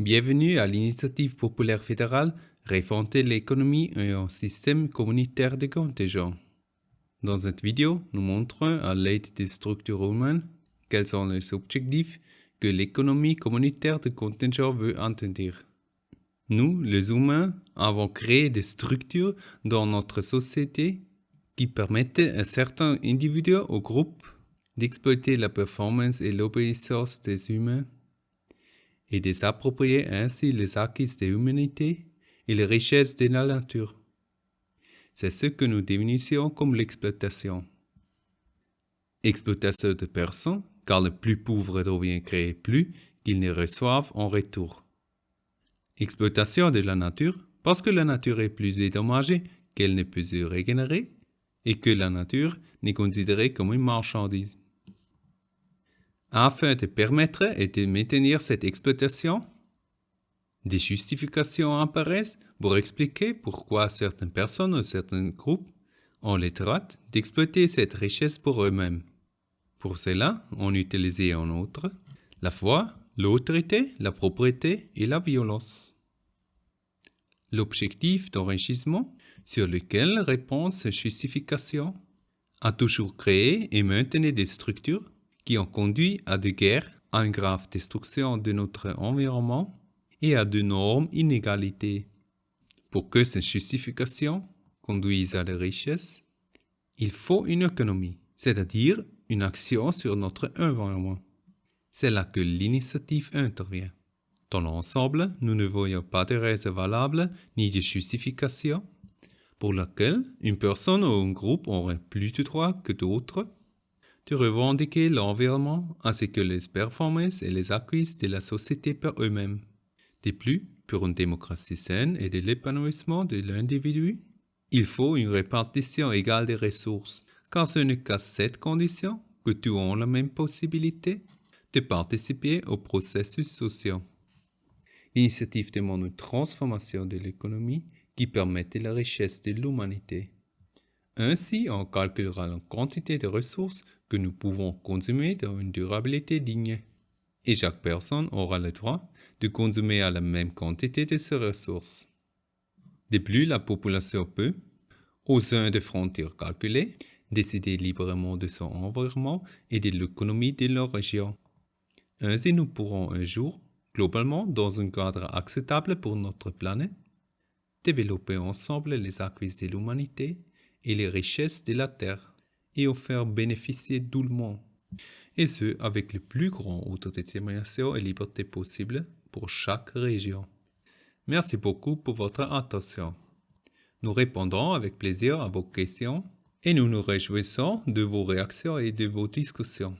Bienvenue à l'initiative populaire fédérale Réformer l'économie et un système communautaire de contingents. Dans cette vidéo, nous montrons à l'aide des structures humaines quels sont les objectifs que l'économie communautaire de contingent veut atteindre. Nous, les humains, avons créé des structures dans notre société qui permettent à certains individus ou groupes d'exploiter la performance et l'obéissance des humains et de s'approprier ainsi les acquis de l'humanité et les richesses de la nature. C'est ce que nous définissons comme l'exploitation. Exploitation de personnes, car le plus pauvre devient créer plus qu'ils ne reçoivent en retour. Exploitation de la nature, parce que la nature est plus dédommagée qu'elle ne peut se régénérer et que la nature n'est considérée comme une marchandise. Afin de permettre et de maintenir cette exploitation, des justifications apparaissent pour expliquer pourquoi certaines personnes ou certains groupes ont le droit d'exploiter cette richesse pour eux-mêmes. Pour cela, on utilise en outre la foi, l'autorité, la propriété et la violence. L'objectif d'enrichissement sur lequel répond cette justification a toujours créé et maintenu des structures qui ont conduit à des guerres, à une grave destruction de notre environnement et à d'énormes inégalités. Pour que cette justification conduise à la richesse, il faut une économie, c'est-à-dire une action sur notre environnement. C'est là que l'initiative intervient. Dans l'ensemble, nous ne voyons pas de raison valable ni de justification pour laquelle une personne ou un groupe aurait plus de droits que d'autres de revendiquer l'environnement ainsi que les performances et les acquis de la société par eux-mêmes. De plus, pour une démocratie saine et de l'épanouissement de l'individu, il faut une répartition égale des ressources, car ce n'est qu'à cette condition que tous ont la même possibilité de participer au processus social. L'initiative demande une transformation de l'économie qui permette la richesse de l'humanité. Ainsi, on calculera la quantité de ressources que nous pouvons consommer dans une durabilité digne. Et chaque personne aura le droit de consommer à la même quantité de ces ressources. De plus, la population peut, au sein de frontières calculées, décider librement de son environnement et de l'économie de leur région. Ainsi, nous pourrons un jour, globalement dans un cadre acceptable pour notre planète, développer ensemble les acquis de l'humanité et les richesses de la terre et en faire bénéficier tout. Et ce, avec le plus grand autodétermination et liberté possible pour chaque région. Merci beaucoup pour votre attention. Nous répondrons avec plaisir à vos questions et nous nous réjouissons de vos réactions et de vos discussions.